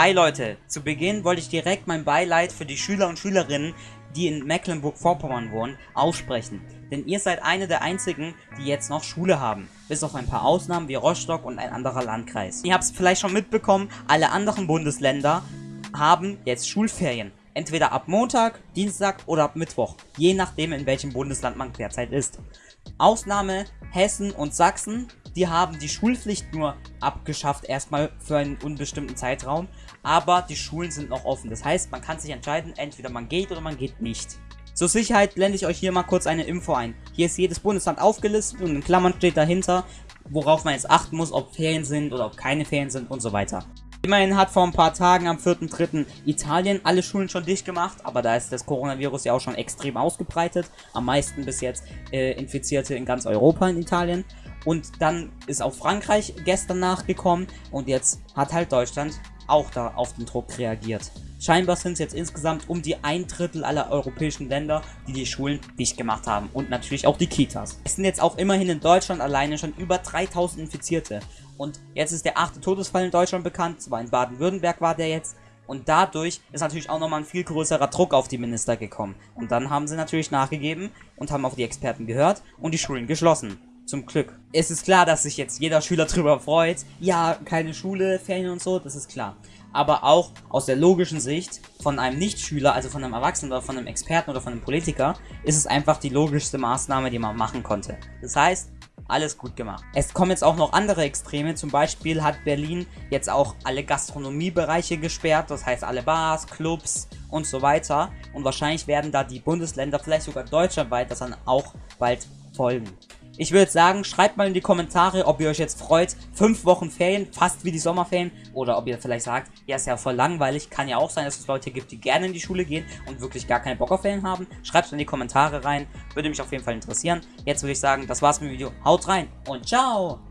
Hi Leute, zu Beginn wollte ich direkt mein Beileid für die Schüler und Schülerinnen, die in Mecklenburg-Vorpommern wohnen, aussprechen. Denn ihr seid eine der einzigen, die jetzt noch Schule haben. Bis auf ein paar Ausnahmen wie Rostock und ein anderer Landkreis. Ihr habt es vielleicht schon mitbekommen, alle anderen Bundesländer haben jetzt Schulferien. Entweder ab Montag, Dienstag oder ab Mittwoch. Je nachdem in welchem Bundesland man derzeit ist. Ausnahme Hessen und Sachsen die haben die Schulpflicht nur abgeschafft, erstmal für einen unbestimmten Zeitraum. Aber die Schulen sind noch offen. Das heißt, man kann sich entscheiden, entweder man geht oder man geht nicht. Zur Sicherheit blende ich euch hier mal kurz eine Info ein. Hier ist jedes Bundesland aufgelistet und in Klammern steht dahinter, worauf man jetzt achten muss, ob Ferien sind oder ob keine Ferien sind und so weiter. Immerhin hat vor ein paar Tagen am 4.3. Italien alle Schulen schon dicht gemacht, aber da ist das Coronavirus ja auch schon extrem ausgebreitet. Am meisten bis jetzt äh, Infizierte in ganz Europa in Italien. Und dann ist auch Frankreich gestern nachgekommen und jetzt hat halt Deutschland auch da auf den Druck reagiert. Scheinbar sind es jetzt insgesamt um die ein Drittel aller europäischen Länder, die die Schulen dicht gemacht haben. Und natürlich auch die Kitas. Es sind jetzt auch immerhin in Deutschland alleine schon über 3000 Infizierte. Und jetzt ist der achte Todesfall in Deutschland bekannt. Zwar in Baden-Württemberg war der jetzt. Und dadurch ist natürlich auch nochmal ein viel größerer Druck auf die Minister gekommen. Und dann haben sie natürlich nachgegeben und haben auf die Experten gehört und die Schulen geschlossen. Zum Glück. Es ist klar, dass sich jetzt jeder Schüler drüber freut. Ja, keine Schule, Ferien und so, das ist klar. Aber auch aus der logischen Sicht von einem Nichtschüler, also von einem Erwachsenen oder von einem Experten oder von einem Politiker, ist es einfach die logischste Maßnahme, die man machen konnte. Das heißt, alles gut gemacht. Es kommen jetzt auch noch andere Extreme, zum Beispiel hat Berlin jetzt auch alle Gastronomiebereiche gesperrt, das heißt alle Bars, Clubs und so weiter. Und wahrscheinlich werden da die Bundesländer, vielleicht sogar deutschlandweit, das dann auch bald folgen. Ich würde sagen, schreibt mal in die Kommentare, ob ihr euch jetzt freut. Fünf Wochen Ferien, fast wie die Sommerferien. Oder ob ihr vielleicht sagt, ja, ist ja voll langweilig. Kann ja auch sein, dass es Leute gibt, die gerne in die Schule gehen und wirklich gar keinen Bock auf Ferien haben. Schreibt es in die Kommentare rein. Würde mich auf jeden Fall interessieren. Jetzt würde ich sagen, das war's mit dem Video. Haut rein und ciao!